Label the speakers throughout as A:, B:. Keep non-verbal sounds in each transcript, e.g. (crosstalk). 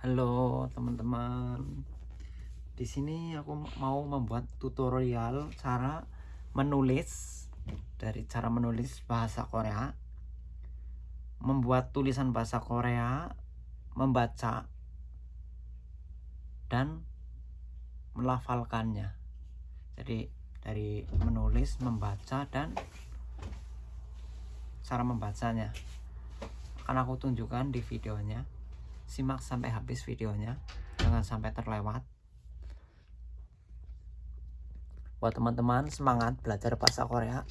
A: Halo teman-teman. Di sini aku mau membuat tutorial cara menulis dari cara menulis bahasa Korea. Membuat tulisan bahasa Korea, membaca dan melafalkannya. Jadi dari menulis, membaca dan cara membacanya akan aku tunjukkan di videonya simak sampai habis videonya. Jangan sampai terlewat. Buat teman-teman semangat belajar bahasa Korea.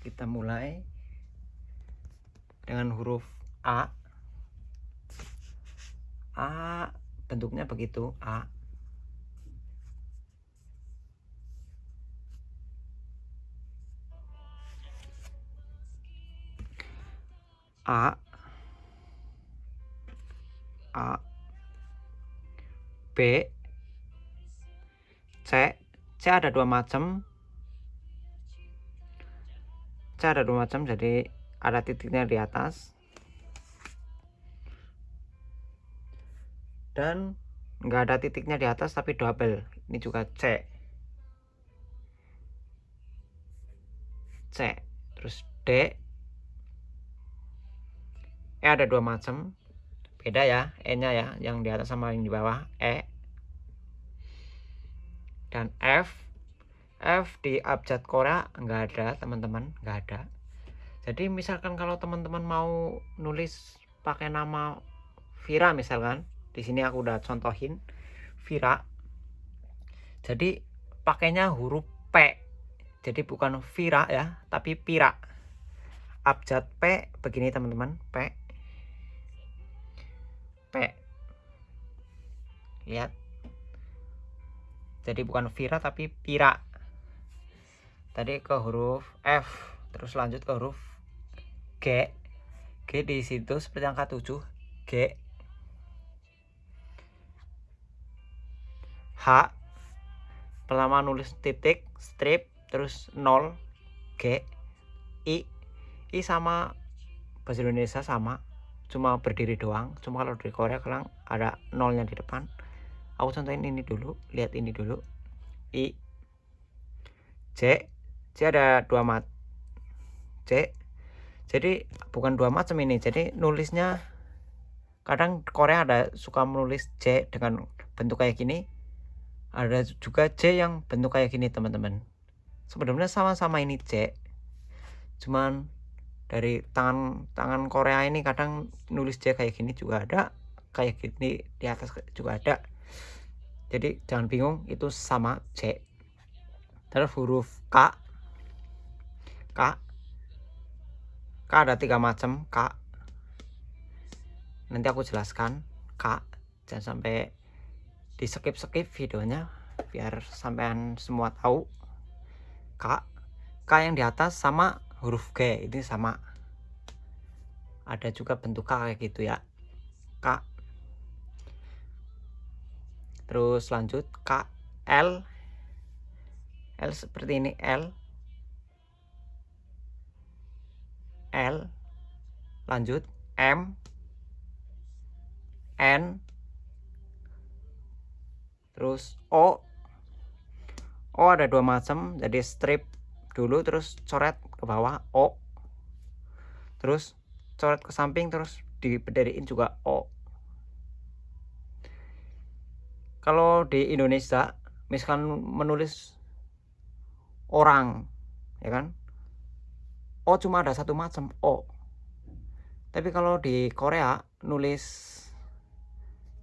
A: Kita mulai dengan huruf A. A bentuknya begitu A A. A. B. C. C ada dua macam. C ada dua macam jadi ada titiknya di atas. Dan nggak ada titiknya di atas tapi double. Ini juga C. C. Terus D E ada dua macam beda ya E nya ya yang di atas sama yang di bawah E. Dan F. F di abjad Korea nggak ada teman-teman nggak ada. Jadi misalkan kalau teman-teman mau nulis pakai nama Vira misalkan di sini aku udah contohin Vira. Jadi pakainya huruf P. Jadi bukan Vira ya tapi Pira. Abjad P begini teman-teman P lihat jadi bukan Vira tapi Pira. Tadi ke huruf F terus lanjut ke huruf G. G di situ seperti angka 7 G. H pertama nulis titik strip terus 0 G. I I sama bahasa Indonesia sama cuma berdiri doang cuma kalau di Korea kadang ada nolnya di depan aku contohin ini dulu lihat ini dulu. I C C ada dua mat C jadi bukan dua macam ini. Jadi nulisnya kadang Korea ada suka menulis C dengan bentuk kayak gini. Ada juga C yang bentuk kayak gini teman-teman. Sebenarnya sama-sama ini C cuman dari tangan tangan Korea ini kadang nulis J kayak gini juga ada kayak gini di atas juga ada jadi jangan bingung itu sama C. Terus huruf K. K. K ada tiga macam K. Nanti aku jelaskan K. Jangan sampai di skip skip videonya biar sampean semua tahu. K. K yang di atas sama huruf G ini sama. Ada juga bentuk K kayak gitu ya. K terus lanjut K L. L seperti ini L. L. Lanjut M. N. Terus O. O ada dua macam jadi strip dulu terus coret ke bawah O. Terus coret ke samping terus dipederiin juga O kalau di Indonesia misalkan menulis orang ya kan? O cuma ada satu macam O tapi kalau di Korea nulis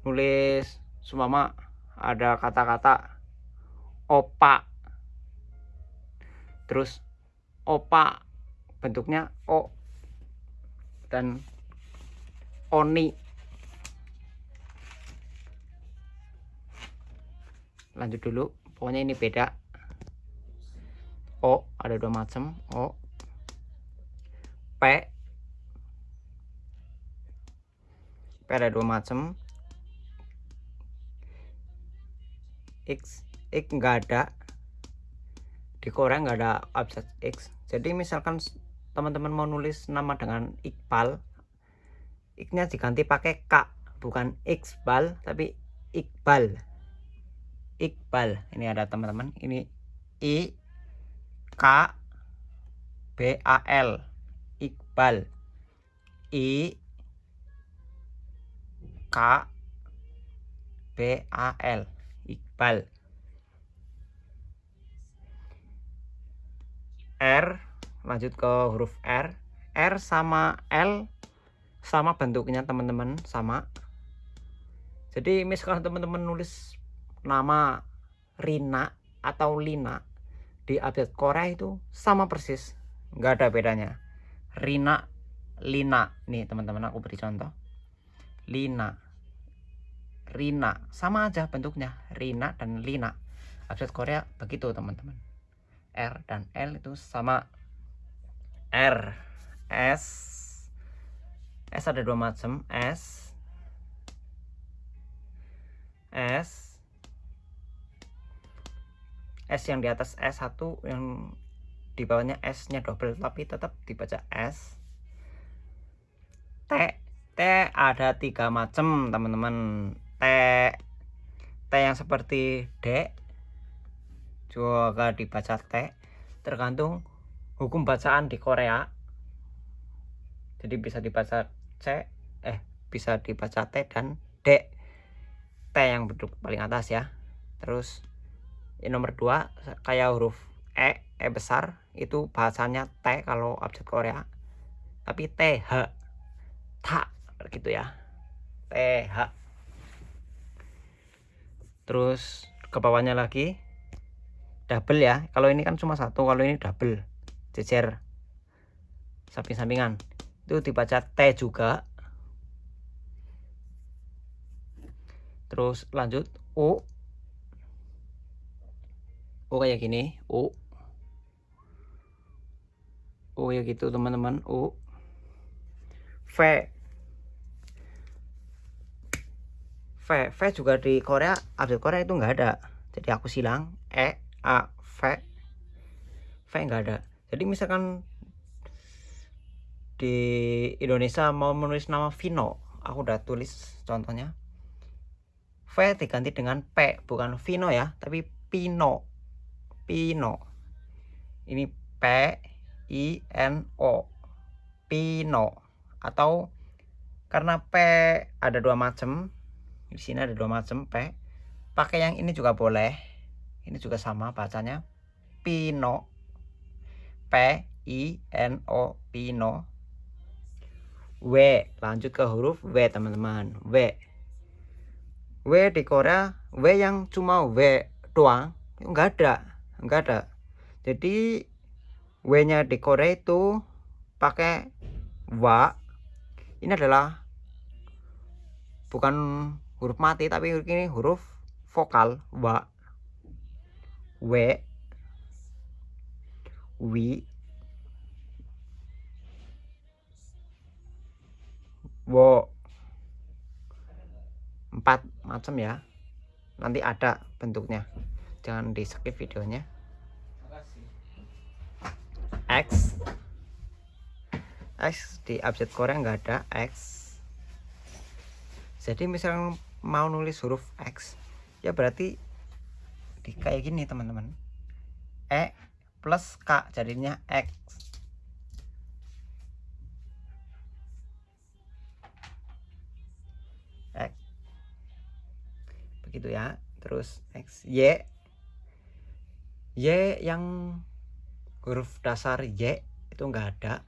A: nulis sumama ada kata-kata opa. Terus opa bentuknya o. Dan oni lanjut dulu. Pokoknya ini beda. O ada dua macam. O p. P ada dua macam. X x enggak ada. Di Korea nggak ada abjad X. Jadi misalkan teman-teman mau nulis nama dengan Iqbal X-nya diganti pakai K bukan Iqbal tapi Iqbal Iqbal. Ini ada teman-teman. Ini I K B A L. Iqbal. I K B A L. Iqbal. R lanjut ke huruf R. R sama L sama bentuknya teman-teman sama. Jadi misalkan teman-teman nulis nama Rina atau Lina di update Korea itu sama persis nggak ada bedanya. Rina Lina. Nih teman-teman aku beri contoh. Lina. Rina. Sama aja bentuknya. Rina dan Lina. Update Korea begitu teman-teman. R dan L itu sama. R. S. S ada dua macam. S. S S yang di atas S1 yang di bawahnya S nya double tapi tetap dibaca S. T T ada tiga macam teman-teman. T T yang seperti D juga dibaca T. Tergantung hukum bacaan di Korea. Jadi bisa dibaca C eh bisa dibaca T dan D. T yang bentuk paling atas ya. Terus ini nomor 2 kayak huruf E E besar itu bahasanya T kalau abjad Korea. Tapi T H ta gitu ya. T H. Terus ke bawahnya lagi double ya. Kalau ini kan cuma satu kalau ini double jejer. Samping-sampingan. Itu dibaca T juga. Terus lanjut. U U kayak gini. U U ya gitu teman-teman. U V. V. V juga di Korea update Korea itu enggak ada. Jadi aku silang E A V. V enggak ada. Jadi misalkan di Indonesia mau menulis nama Vino aku udah tulis contohnya. V diganti dengan P bukan Vino ya tapi Pino Pino. Ini P I N O. Pino. Atau karena P ada dua macam di sini ada dua macam P. Pakai yang ini juga boleh. Ini juga sama bacanya. Pino. P I N O Pino. W lanjut ke huruf W teman-teman. W. W di Korea W yang cuma W doang. Enggak ada enggak ada. Jadi W nya di Korea itu pakai wa ini adalah bukan huruf mati tapi ini huruf vokal wa W. Wi Wo empat macam ya. Nanti ada bentuknya jangan di skip videonya. X. X di abjad Korea nggak ada X. Jadi misalnya mau nulis huruf X ya berarti di kayak gini teman-teman. E plus K jadinya X. X. Begitu ya. Terus X Y Y yang huruf dasar Y itu enggak ada.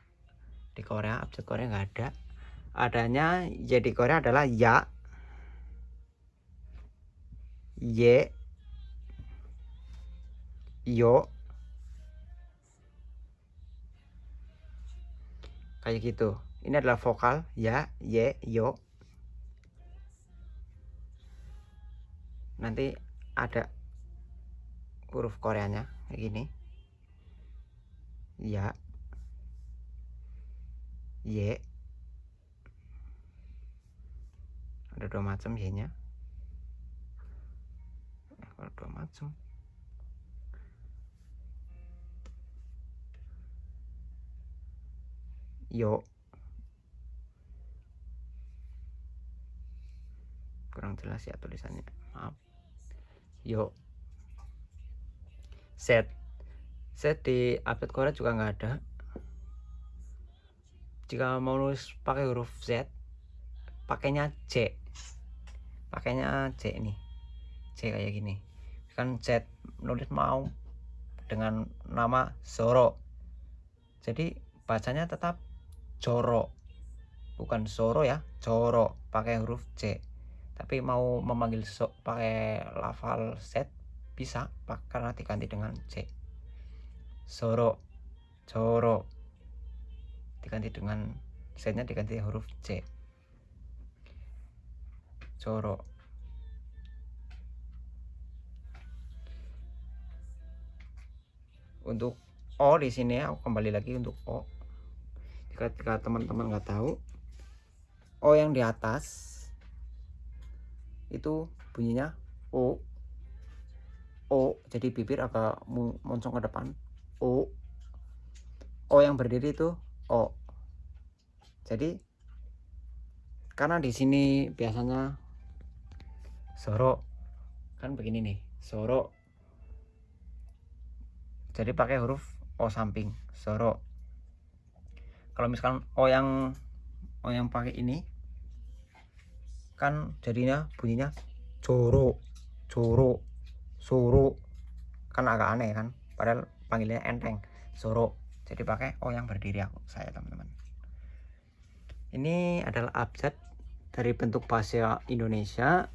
A: Di Korea abjad Korea enggak ada. Adanya Y di Korea adalah ya. Y. Yo. Kayak gitu. Ini adalah vokal ya ye yo. Nanti ada huruf koreanya kayak gini. Ya. Y ada dua macam y nya. Kalau dua macam. Yo. Kurang jelas ya tulisannya. Maaf. Yo. Z Z di update Korea juga nggak ada. Jika mau nulis pakai huruf Z pakainya C pakainya C ini. C kayak gini. Kan Z nulis mau dengan nama Zoro. Jadi bacanya tetap Joro bukan Zoro ya Joro pakai huruf C tapi mau memanggil so, pakai lafal Z bisa karena diganti dengan C. Soro Joro diganti dengan Z nya diganti huruf C. Joro untuk O di sini aku kembali lagi untuk O. Jika teman-teman nggak tahu O yang di atas itu bunyinya O O jadi bibir agak moncong ke depan. O. O yang berdiri itu O. Jadi karena di sini biasanya soro kan begini nih soro jadi pakai huruf O samping soro kalau misalkan O yang O yang pakai ini kan jadinya bunyinya joro joro soro kan agak aneh kan? Padahal panggilnya enteng. Soro jadi pakai o yang berdiri aku. Saya teman-teman. Ini adalah abjad dari bentuk bahasa Indonesia.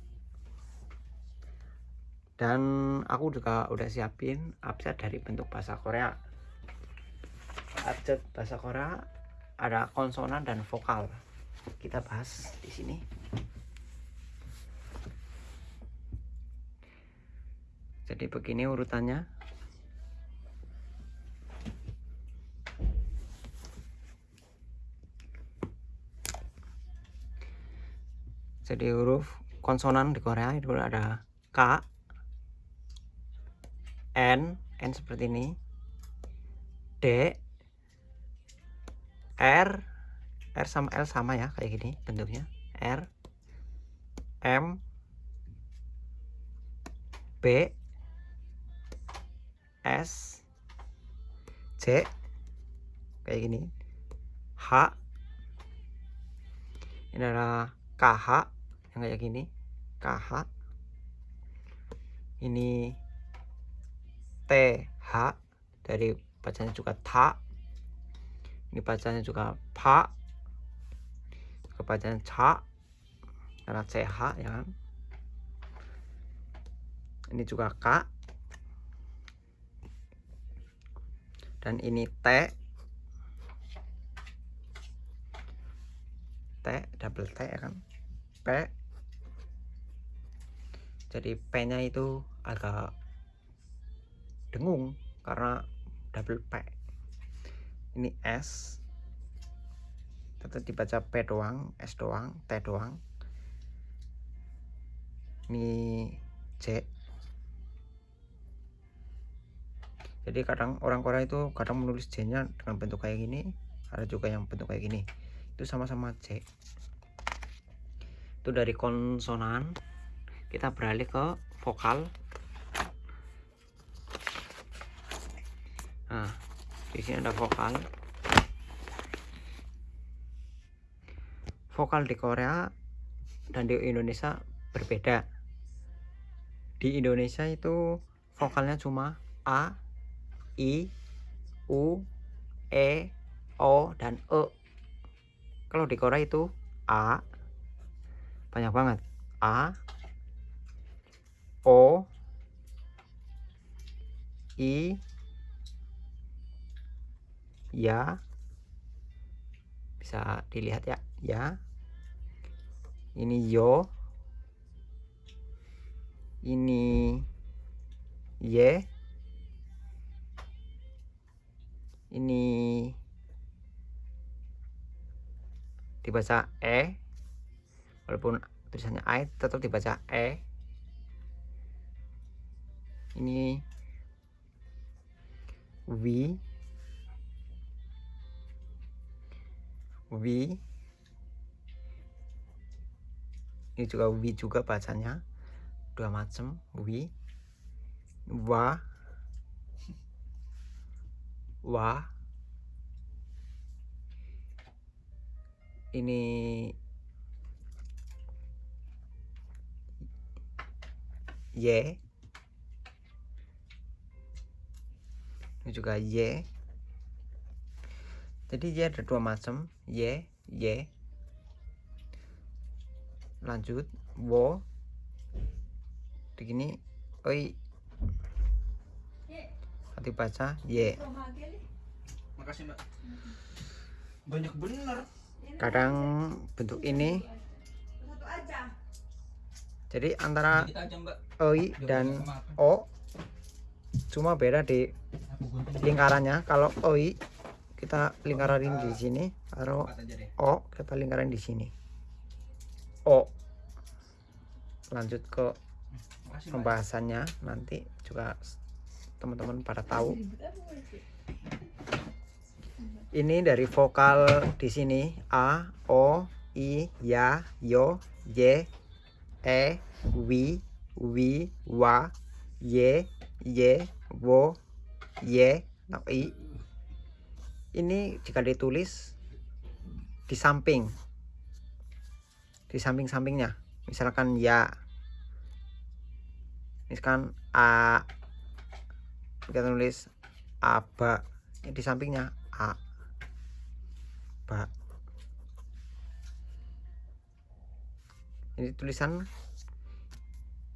A: Dan aku juga udah siapin abjad dari bentuk bahasa Korea. Abjad bahasa Korea ada konsonan dan vokal. Kita bahas di sini jadi begini urutannya. Jadi huruf konsonan di Korea itu ada K N N seperti ini D R R sama L sama ya kayak gini bentuknya. R M B S C kayak gini. H ini adalah KH yang kayak gini. KH ini TH dari bacanya juga ta ini bacanya juga pa bacanya ca karena CH ya kan? Ini juga K dan ini T. T double T ya kan? P. Jadi P nya itu agak dengung karena double P. Ini S. Tetap dibaca P doang S doang T doang. Ini C jadi kadang orang Korea itu kadang menulis J nya dengan bentuk kayak gini ada juga yang bentuk kayak gini. Itu sama-sama C itu dari konsonan. Kita beralih ke vokal. Nah di sini ada vokal. Vokal di Korea dan di Indonesia berbeda. Di Indonesia itu vokalnya cuma A I, U, E, O, dan E. Kalau di Korea itu A, banyak banget. A, O, I, ya, bisa dilihat ya, ya. Ini yo, ini ye, ini. Dibaca E. Walaupun tulisannya I tetap dibaca E. Ini. W. Wi ini juga wi juga bacanya. Dua macam wi wa wa. Ini y. Ini juga y. Jadi y ada dua macam. Y y. Lanjut. Wo. Begini oi hati baca y
B: Makasih mbak. Banyak bener.
A: kadang bentuk ini.
C: Satu aja.
A: jadi antara oi dan o cuma beda di lingkarannya. Kalau oi kita lingkarin di sini. Kalau o kita lingkarin di sini. O. Lanjut ke
B: Makasih mbak.
A: pembahasannya. Nanti juga teman-teman pada tahu. Ini dari vokal di sini. A o i ya yo y e wi wi wa y y wo y no, i. Ini jika ditulis di samping. Di samping-sampingnya. Misalkan ya. Misalkan a kita tulis aba di sampingnya a. Ba ini tulisan.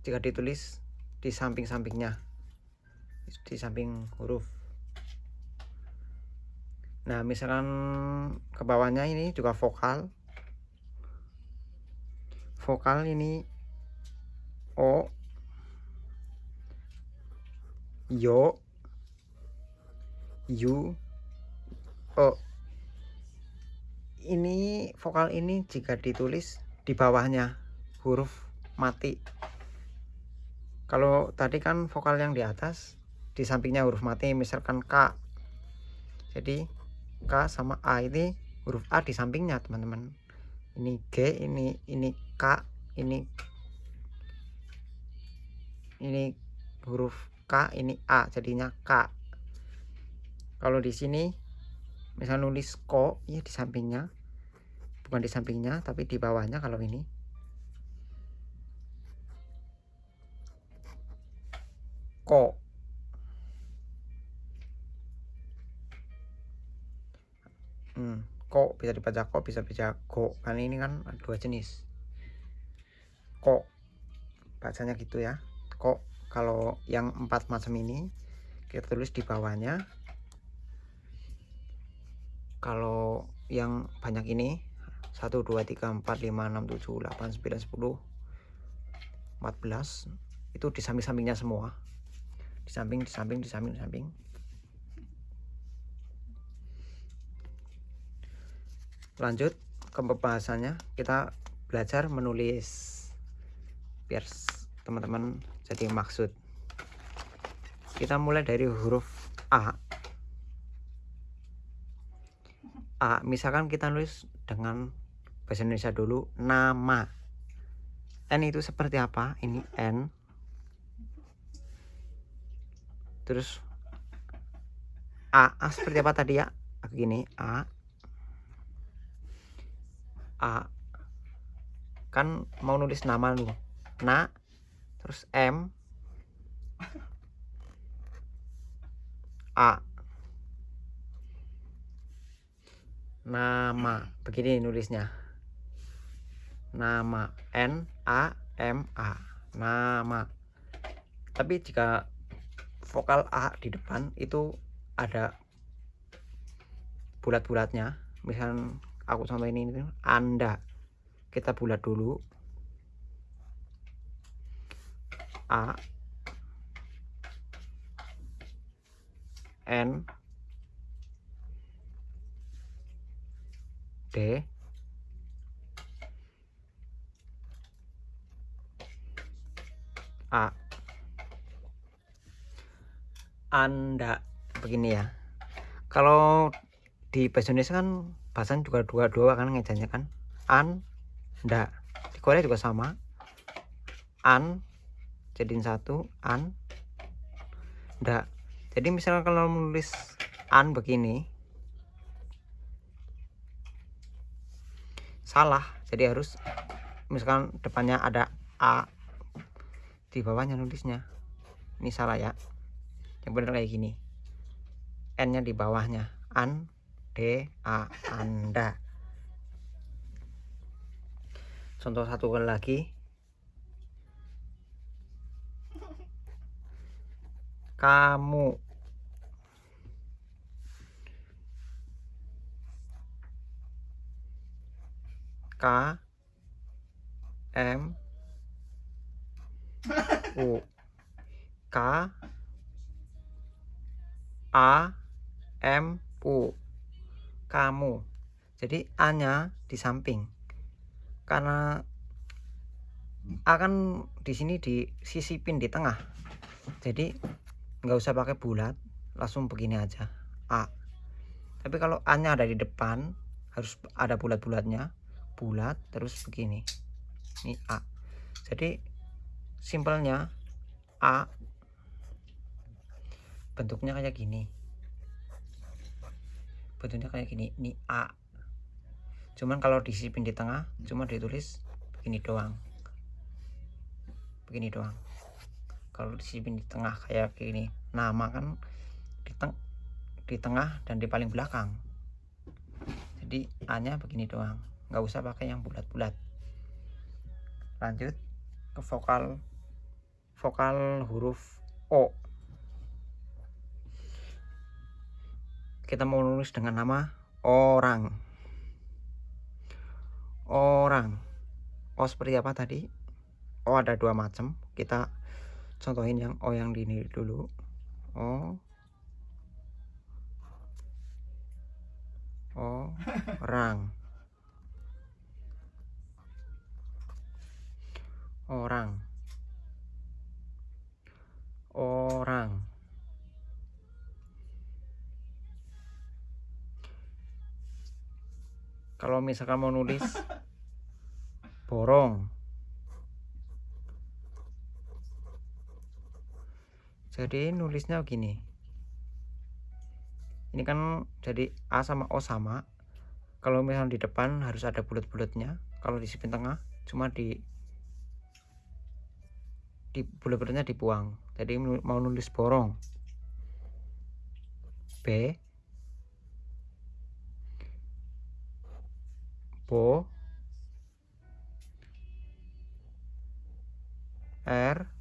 A: Jika ditulis di samping-sampingnya. Di samping huruf. Nah misalkan ke bawahnya ini juga vokal. Vokal ini o yo. Yu o. Ini vokal ini jika ditulis di bawahnya huruf mati. Kalau tadi kan vokal yang di atas di sampingnya huruf mati misalkan K. Jadi K sama A ini huruf A di sampingnya teman-teman. Ini G ini ini K ini ini huruf K ini A jadinya K. Kalau di sini misal nulis ko ya di sampingnya. Bukan di sampingnya tapi di bawahnya kalau ini. Ko hmm, ko bisa dibaca ko bisa baca ko karena ini kan dua jenis. Ko bacanya gitu ya. Ko kalau yang empat macam ini kita tulis di bawahnya. Kalau yang banyak ini 1 2 3 4 5 6 7 8 9 10 14 itu di samping-sampingnya semua. Di samping di samping di samping di samping. Lanjut ke pembahasannya. Kita belajar menulis. Biar teman-teman jadi maksud kita mulai dari huruf A. A misalkan kita nulis dengan bahasa Indonesia dulu nama. N itu seperti apa? Ini N. Terus A, A seperti apa tadi ya? Gini A. A. Kan mau nulis nama lu na terus M. A. Nama. Begini nulisnya. Nama. N A M A. Nama. Tapi jika vokal A di depan itu ada bulat-bulatnya. Misal aku sampai ini anda. Kita bulat dulu A N D A. Anda begini ya. Kalau di bahasa Indonesia kan bahasa juga dua-dua kan ngejanya kan. An nda di Korea juga sama. An jadiin satu an. Nda jadi misalnya kalau menulis an begini salah. Jadi harus misalkan depannya ada a di bawahnya nulisnya. Ini salah ya. Yang benar kayak gini. N nya di bawahnya. An d a anda. Contoh satu kali lagi kamu. K M U. K A M U. Kamu. Jadi A nya di samping. Karena A kan di sini disisipin di tengah. Jadi nggak usah pakai bulat langsung begini aja. A. Tapi kalau A nya ada di depan harus ada bulat-bulatnya. Bulat terus begini. Ini A. Jadi simpelnya A bentuknya kayak gini. Bentuknya kayak gini. Ini A. Cuman kalau disipin di tengah cuma ditulis begini doang. Begini doang kalau disipin di tengah kayak gini. Nama kan di, teng di tengah dan di paling belakang. Jadi A nya begini doang. Nggak usah pakai yang bulat-bulat. Lanjut ke vokal vokal huruf O. Kita mau nulis dengan nama orang. Orang. O seperti apa tadi? O ada dua macam. Kita contohin yang O yang di ini dulu O orang. Orang. Orang. Kalau misalkan mau nulis (laughs) borong jadi nulisnya begini ini kan jadi A sama O sama. Kalau misalnya di depan harus ada bulat-bulatnya. Kalau di sipin tengah cuma di di bulat-bulatnya dibuang. Jadi mau nulis borong. B. Bo. R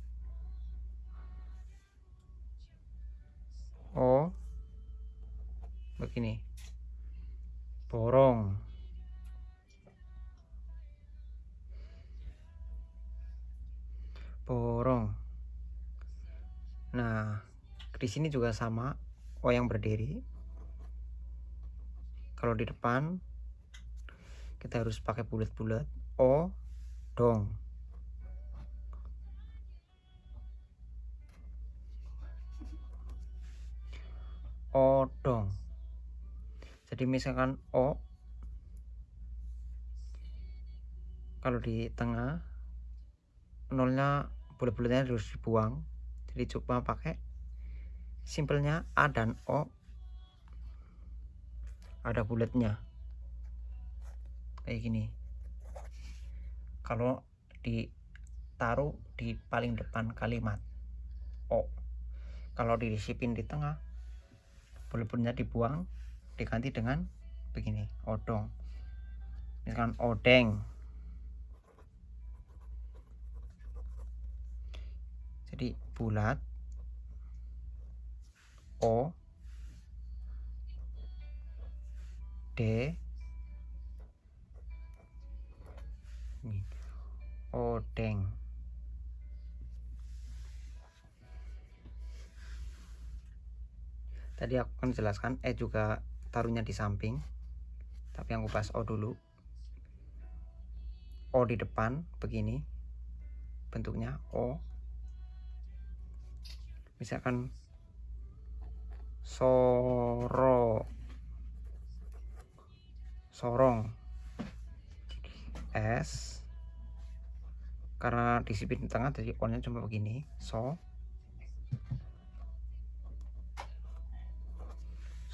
A: O begini. Borong. Borong. Nah di sini juga sama O yang berdiri. Kalau di depan kita harus pakai bulat-bulat. O dong odong jadi misalkan O kalau di tengah nolnya bulat-bulatnya harus dibuang. Jadi coba pakai simpelnya A dan O. Ada bulatnya kayak gini. Kalau ditaruh di paling depan kalimat O. Kalau disipin di tengah bulat-bulatnya dibuang diganti dengan begini odong. Misalkan odeng. Jadi bulat O D odeng tadi aku kan jelaskan E juga taruhnya di samping. Tapi aku bahas O dulu. O di depan begini. Bentuknya O misalkan soro. Sorong. S. Karena disiplin di tengah jadi konnya cuma begini. So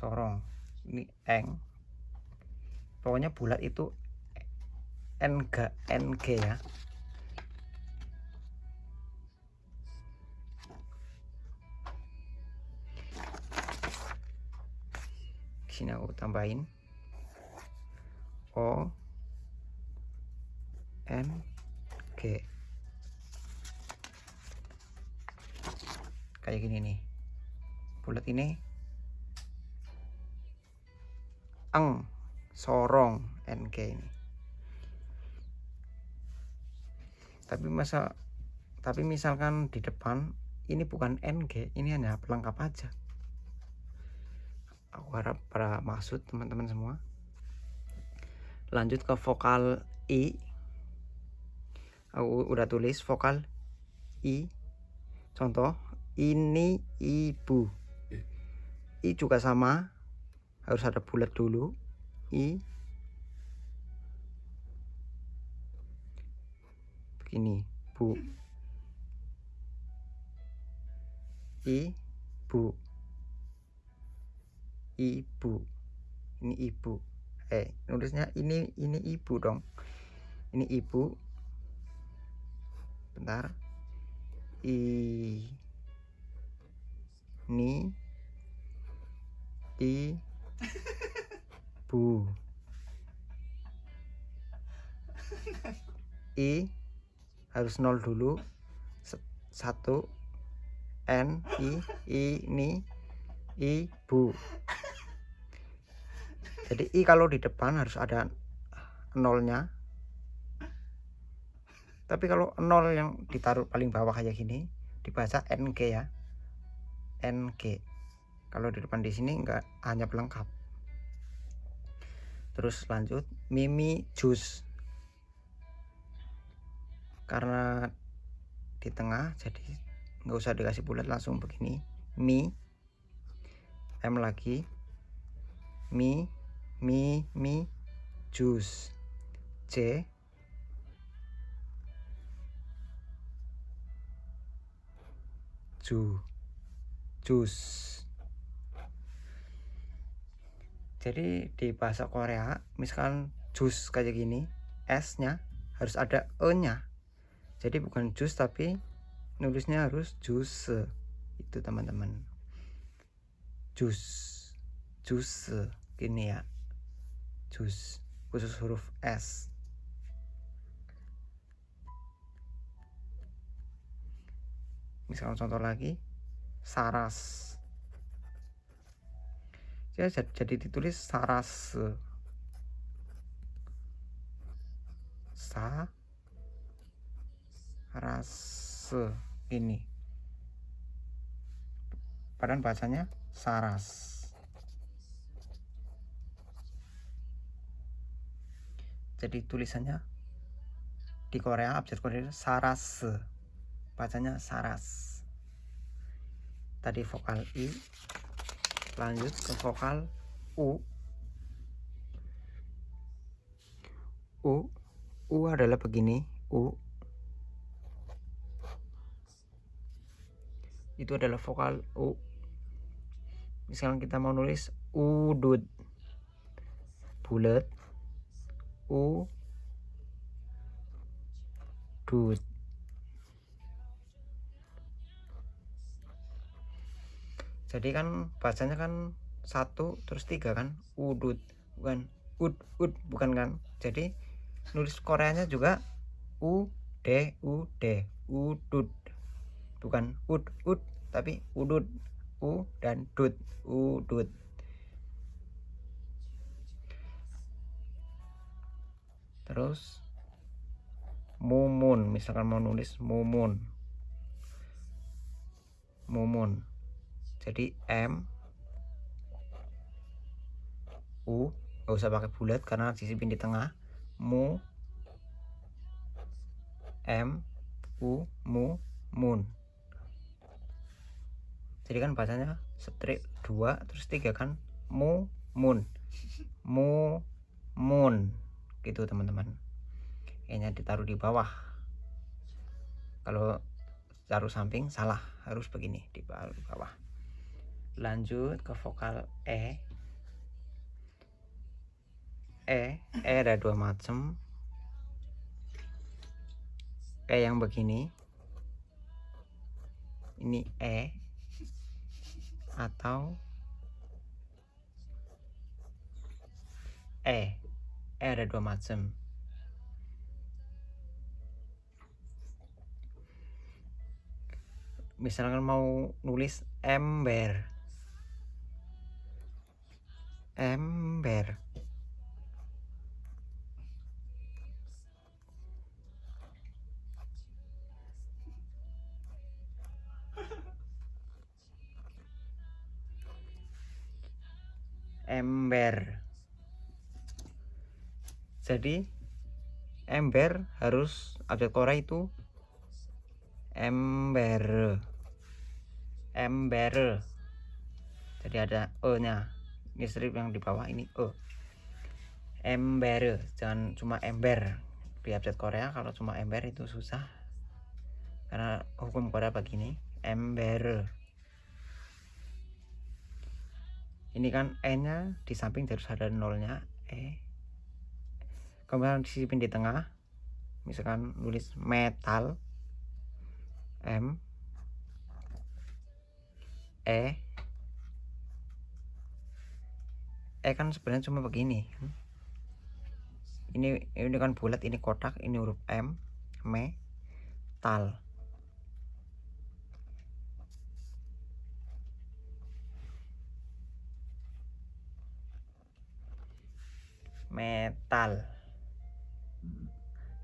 A: sorong. Ini eng. Pokoknya bulat itu ng ng ya. Sini aku tambahin. O N G. Kayak gini nih. Bulat ini eng sorong NG ini tapi masa tapi misalkan di depan ini bukan NG ini hanya pelengkap aja. Aku harap para maksud teman-teman semua. Lanjut ke vokal I. Aku udah tulis vokal I. Contoh ini ibu. I juga sama harus ada bulat dulu. I. Begini bu. I bu. Ibu ini ibu. Eh nulisnya ini ini ibu dong. Ini ibu. Bentar. I. Ini. I bu. I harus nol dulu. Satu. N i ini ibu jadi i kalau di depan harus ada nolnya. Tapi kalau nol yang ditaruh paling bawah kayak gini dibaca ng ya. Ng kalau di depan di sini enggak hanya pelengkap. Terus lanjut mimi jus karena di tengah jadi nggak usah dikasih bulat langsung begini. Mi M lagi. Mi mi mi jus J ju. Jus jadi di bahasa Korea misalkan jus kayak gini S nya harus ada E nya jadi bukan jus tapi nulisnya harus jus itu teman-teman. Jus. Jus gini ya. Jus. Khusus huruf S. Misalkan contoh lagi. Saras ya jadi, ditulis saras sa ras ini. Padahal bahasanya saras. Jadi tulisannya di Korea abjad Korea saras bacanya saras. Tadi vokal i lanjut ke vokal u. U u adalah begini u. Itu adalah vokal u. Misalkan kita mau nulis udut bulat u. Dut jadi kan bacanya kan satu terus tiga kan? Udut bukan ud ud bukan kan? Jadi nulis Koreanya juga u d u d udut. Bukan ud ud tapi udut. U dan dut udut. Terus mumun misalkan mau nulis mumun. Mumun jadi M U nggak usah pakai bulat karena disipin di tengah. Mu M U mu mun. Jadi kan bacanya strip 2 terus 3 kan mu mun. Mu mun. Itu teman-teman. E nya ditaruh di bawah. Kalau taruh samping salah. Harus begini di bawah lanjut ke vokal e. E e ada dua macam e yang begini. Ini e atau e. E ada dua macam misalkan mau nulis ember ember ember. Jadi ember harus objek Korea itu. Ember. Ember. Jadi ada e nya ini strip yang di bawah ini. E ember. Jangan cuma ember. Di update Korea kalau cuma ember itu susah. Karena hukum Korea begini ember. Ini kan e nya di samping harus ada nolnya e. Kemudian disipin di tengah. Misalkan nulis metal m. E e kan sebenarnya cuma begini. Ini ini kan bulat ini kotak ini huruf m metal metal.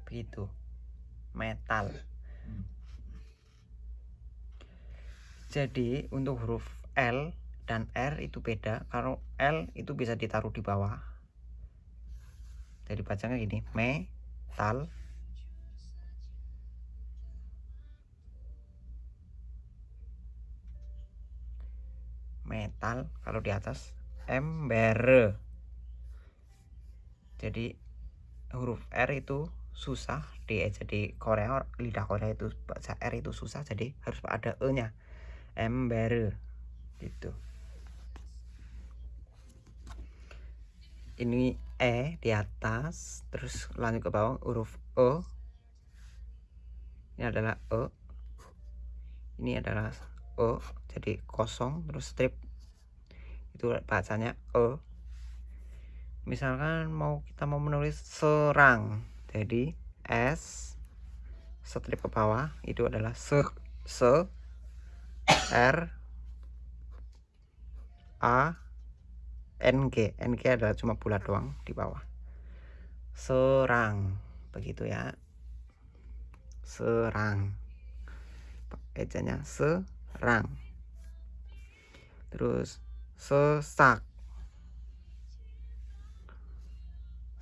A: Begitu. Metal. Jadi untuk huruf L dan R itu beda. Kalau L itu bisa ditaruh di bawah. Jadi bacanya gini metal. Metal kalau di atas ember jadi huruf R itu susah di jadi Korea lidah Korea itu baca R itu susah jadi harus ada E nya ember gitu ini E di atas terus lanjut ke bawah huruf E ini adalah E ini adalah E jadi kosong terus strip. Itu bacanya E misalkan mau kita mau menulis serang jadi S strip ke bawah itu adalah se se R A NG NG adalah cuma bulat doang di bawah. Serang. Begitu ya. Serang. Ejanya serang. Terus sesak.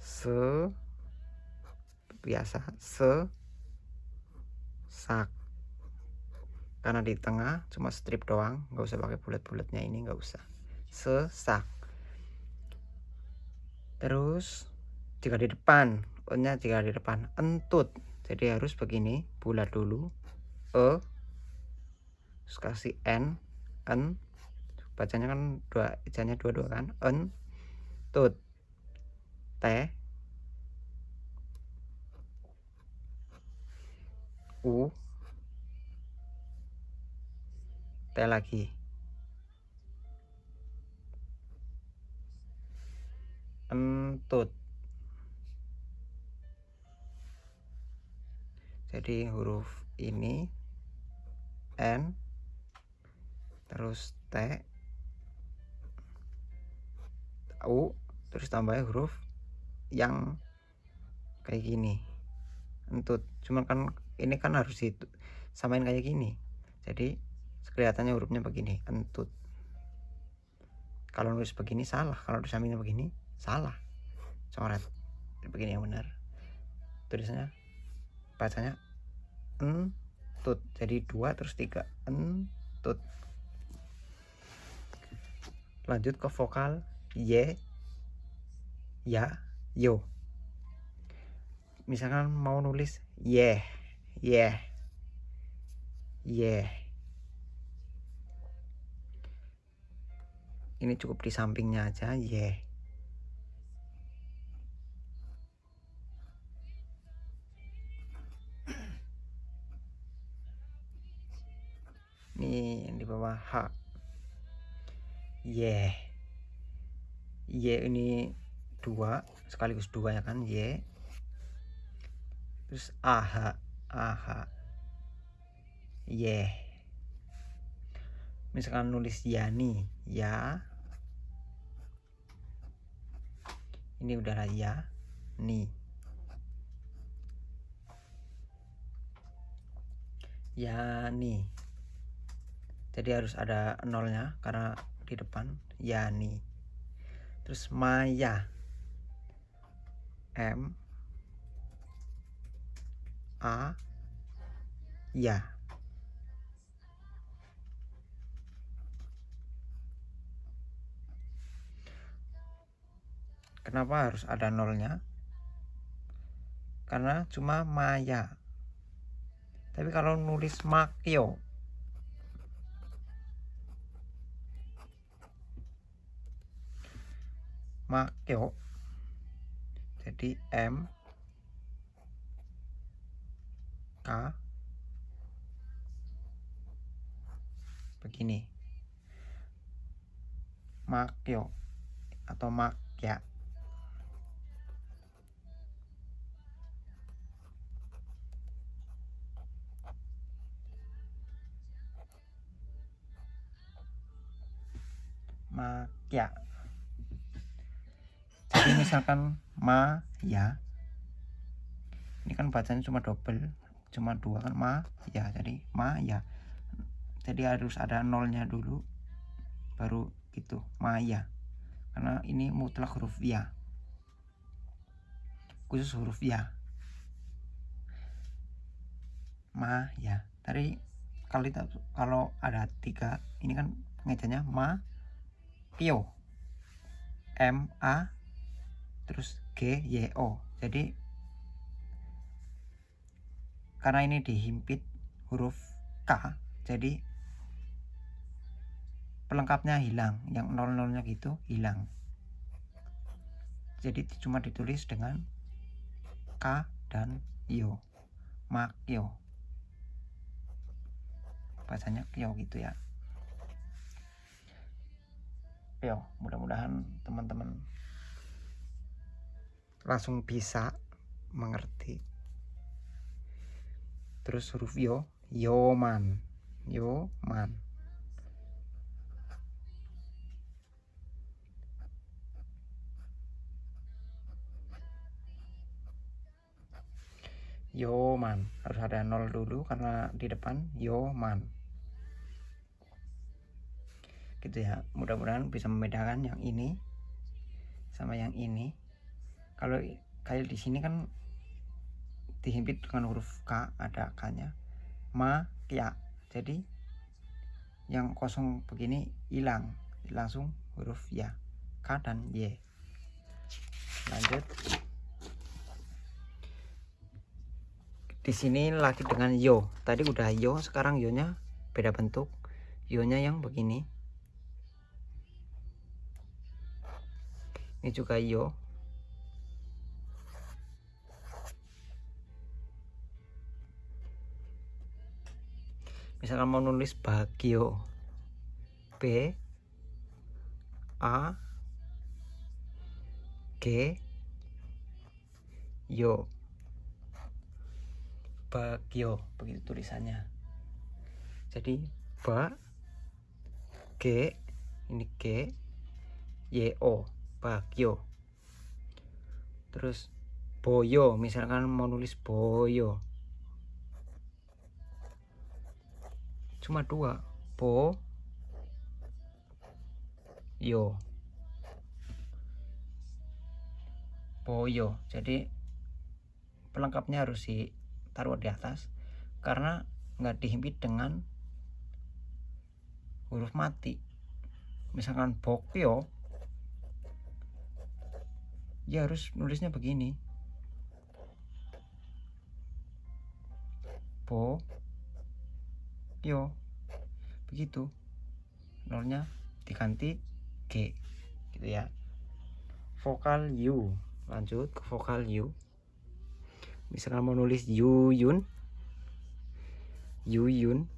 A: Se biasa se sak karena di tengah cuma strip doang nggak usah pakai bulat-bulatnya ini nggak usah. Sesak terus jika di depan. Nya jika di depan. Entut. Jadi harus begini. Bulat dulu. E. Terus kasih n. N. Bacanya kan dua ejanya dua dua kan. En tut. T. U. T lagi entut jadi huruf ini n terus t u terus tambah huruf yang kayak gini. Entut cuman kan ini kan harus samain kayak gini. Jadi kelihatannya hurufnya begini entut kalau nulis begini salah kalau disamain begini salah. Coret. Begini yang benar. Tulisannya bacanya entut. Jadi dua terus tiga entut. Lanjut ke vokal y ya yo. Misalkan mau nulis yeah yeah yeah ini cukup di sampingnya aja yeah ini yang di bawah H. Y Y ini dua sekaligus dua ya kan Y terus AH AH Y misalkan nulis Yani ya. Ini udahlah ya nih. Ya nih jadi harus ada nolnya karena di depan Yani. Terus Maya. M. A. Ya. Kenapa harus ada nolnya? Karena cuma Maya. Tapi kalau nulis Makyo Makyo jadi M. K. Begini. Makyo atau Makya. Makya jadi misalkan ma ya. Ini kan bacanya cuma double cuma dua kan ma ya. Jadi ma ya. Jadi harus ada nolnya dulu baru gitu ma ya. Karena ini mutlak huruf ya. Khusus huruf ya. Ma ya. Tadi kita kalau ada tiga ini kan pengejanya ma pio. M a terus G Y O. Jadi karena ini dihimpit huruf K jadi pelengkapnya hilang. Yang nol nolnya gitu hilang. Jadi cuma ditulis dengan K dan Yo Makyo bahasanya Kyo gitu ya. Yo mudah-mudahan teman-teman langsung bisa mengerti. Terus huruf yo yoman yoman. Yoman harus ada nol dulu karena di depan yoman. Gitu ya mudah-mudahan bisa membedakan yang ini sama yang ini kalau kayak di sini kan dihimpit dengan huruf K ada K nya. Ma ya. Jadi yang kosong begini hilang. Langsung huruf ya. K dan Y. Lanjut. Di sini lagi dengan yo. Tadi udah yo sekarang yo nya beda bentuk. Yo nya yang begini. Ini juga yo misalkan mau nulis bagio B A G yo bagio begitu tulisannya. Jadi ba G ini G Y O bagio. Terus boyo misalkan mau nulis boyo cuma dua. Po. Yo. Poyo jadi pelengkapnya harus ditaruh di atas. Karena nggak dihimpit dengan huruf mati. Misalkan bokyo ya harus nulisnya begini. Bo yo. Begitu. Nolnya diganti g. Gitu ya. Vokal u lanjut ke vokal u misalkan mau nulis yu yun. Yu yun.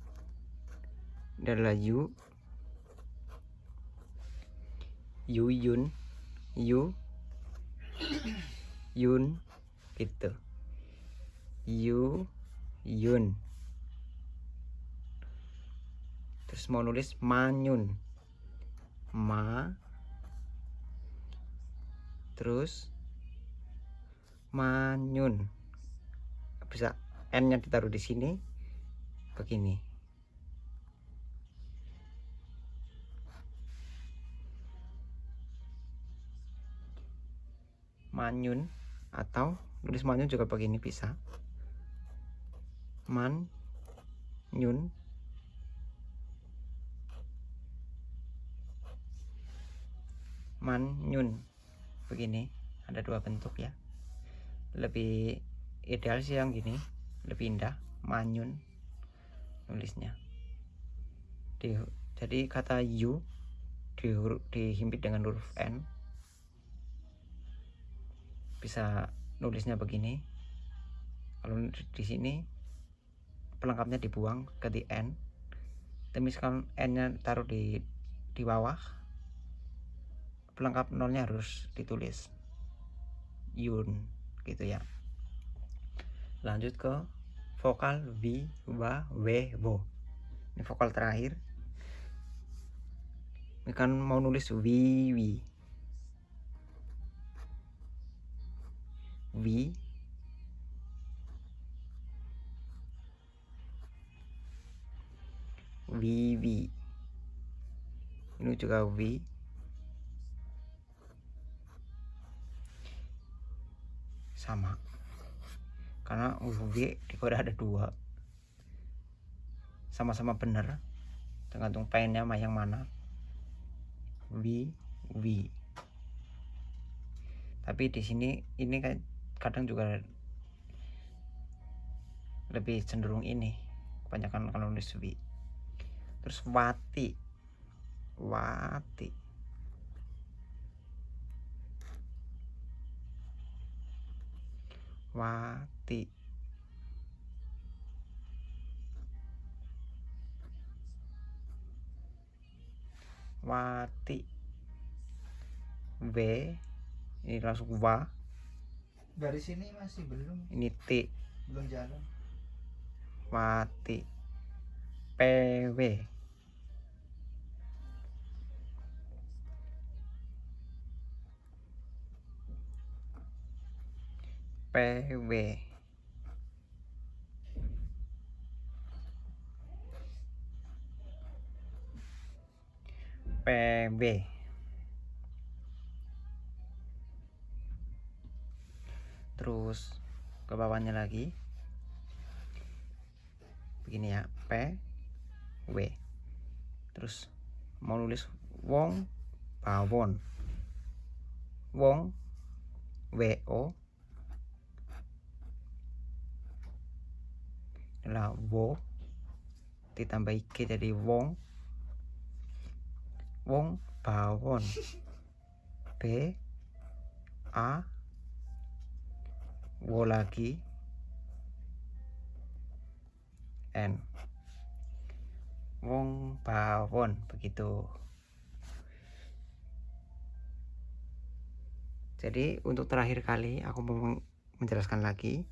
A: Adalah yu. Yu yun. Yu. Yun. Gitu. Yu yun terus mau nulis manyun. Ma. Terus manyun. Bisa n nya ditaruh di sini begini. Manyun atau nulis manyun juga begini bisa. Man nyun manyun begini ada dua bentuk ya. Lebih ideal sih yang gini lebih indah manyun nulisnya. Di, jadi kata u di, dihimpit dengan huruf n. Bisa nulisnya begini. Kalau di sini pelengkapnya dibuang ganti n. Tapi misalkan n nya taruh di di bawah pelengkap nolnya harus ditulis. Yun gitu ya. Lanjut ke vokal v wa we wo ini vokal terakhir. Ini kan mau nulis wi wi wi wi wi ini juga wi sama. Karena UV di kode ada dua. Sama-sama benar tergantung pengennya mah yang mana. V V. Tapi di sini ini kan kadang juga lebih cenderung ini. Kebanyakan kalau nulis V. Terus wati. Wati wati. Wati. W ini langsung wa.
B: Dari sini masih belum.
A: Ini t.
B: Belum jalan.
A: wati. Pw PW PB terus ke bawahnya lagi. Begini ya P W. Terus mau nulis wong pawon wong wo adalah wo. Ditambah k jadi wong. Wong bawon. B a. Wo lagi. N. Wong bawon begitu. Jadi untuk terakhir kali aku mau menjelaskan lagi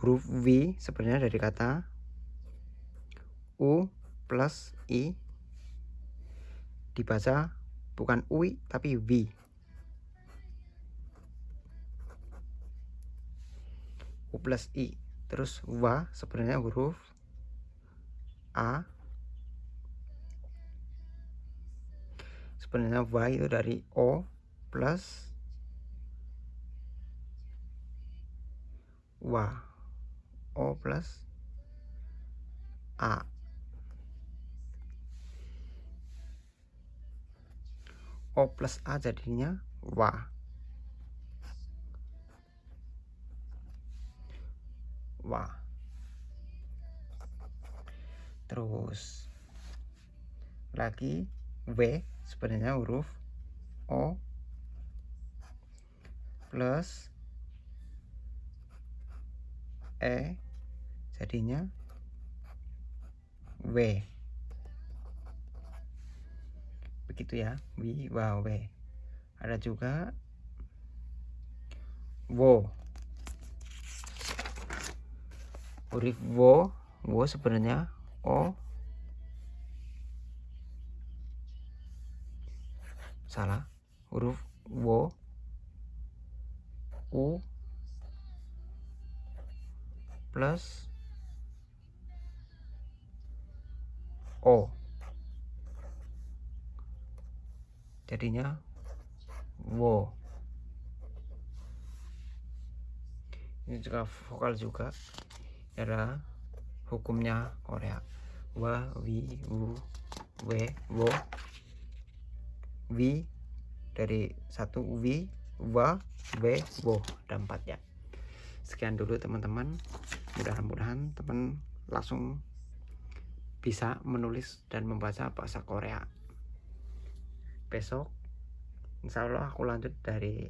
A: huruf V sebenarnya dari kata U plus I. Dibaca bukan UI tapi V. U plus I. Terus WA sebenarnya huruf A. Sebenarnya WA itu dari O plus WA O plus A. O plus A jadinya Wa. Wa. Terus lagi W sebenarnya huruf O plus E jadinya W. Begitu ya wi wa w. Ada juga wo huruf wo wo sebenarnya o. Salah huruf wo u plus o. Jadinya wo ini juga vokal juga. Adalah hukumnya Korea. Wa wi wu we wo. Wi dari satu wi wa we wo. Ada empat ya sekian dulu teman-teman mudah-mudahan teman langsung bisa menulis dan membaca bahasa Korea. Besok insya Allah aku lanjut dari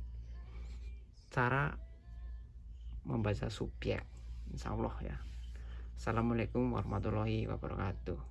A: cara membaca subjek insya Allah ya. Assalamualaikum warahmatullahi wabarakatuh